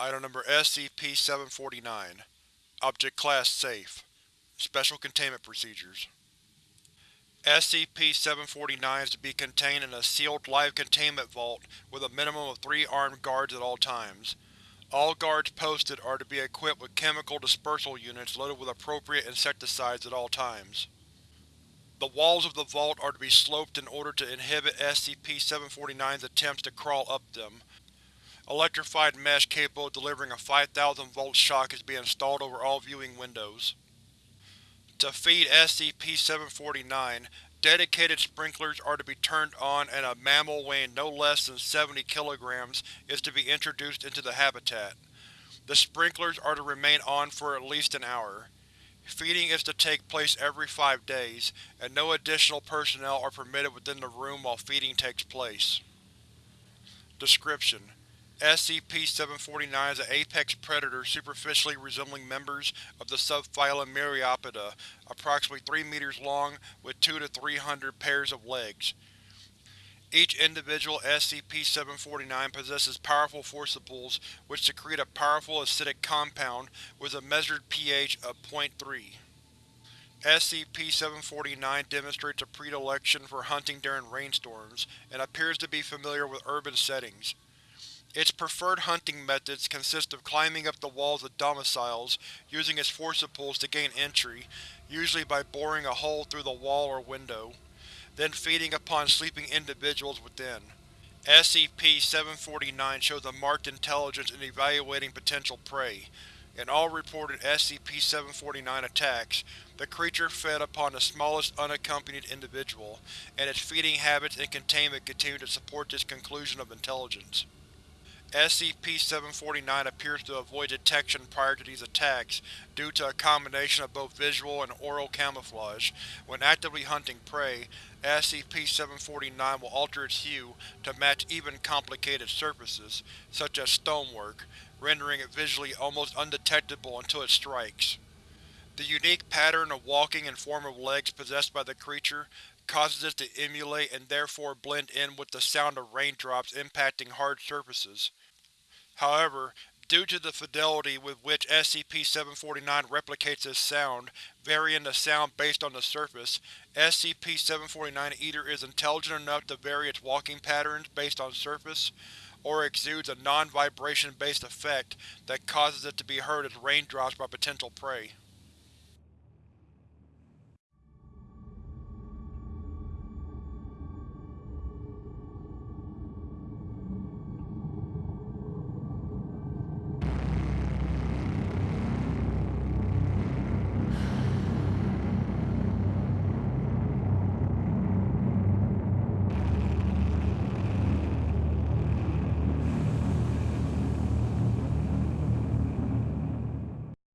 Item Number SCP-749 Object Class Safe Special Containment Procedures SCP-749 is to be contained in a sealed live containment vault with a minimum of three armed guards at all times. All guards posted are to be equipped with chemical dispersal units loaded with appropriate insecticides at all times. The walls of the vault are to be sloped in order to inhibit SCP-749's attempts to crawl up them. Electrified mesh capable of delivering a 5000 volt shock is being installed over all viewing windows. To feed SCP-749, dedicated sprinklers are to be turned on and a mammal weighing no less than 70 kg is to be introduced into the habitat. The sprinklers are to remain on for at least an hour. Feeding is to take place every five days, and no additional personnel are permitted within the room while feeding takes place. Description: SCP-749 is an apex predator superficially resembling members of the subphylum Myriapoda, approximately 3 meters long with 2 to 300 pairs of legs. Each individual SCP-749 possesses powerful forcipules which secrete a powerful acidic compound with a measured pH of 0.3. SCP-749 demonstrates a predilection for hunting during rainstorms, and appears to be familiar with urban settings. Its preferred hunting methods consist of climbing up the walls of domiciles using its forcipules to gain entry, usually by boring a hole through the wall or window, then feeding upon sleeping individuals within. SCP-749 shows a marked intelligence in evaluating potential prey. In all reported SCP-749 attacks, the creature fed upon the smallest unaccompanied individual, and its feeding habits and containment continue to support this conclusion of intelligence. SCP-749 appears to avoid detection prior to these attacks due to a combination of both visual and aural camouflage. When actively hunting prey, SCP-749 will alter its hue to match even complicated surfaces, such as stonework, rendering it visually almost undetectable until it strikes. The unique pattern of walking and form of legs possessed by the creature causes it to emulate and therefore blend in with the sound of raindrops impacting hard surfaces. However, due to the fidelity with which SCP-749 replicates this sound, varying the sound based on the surface, SCP-749 either is intelligent enough to vary its walking patterns based on surface, or exudes a non-vibration based effect that causes it to be heard as raindrops by potential prey.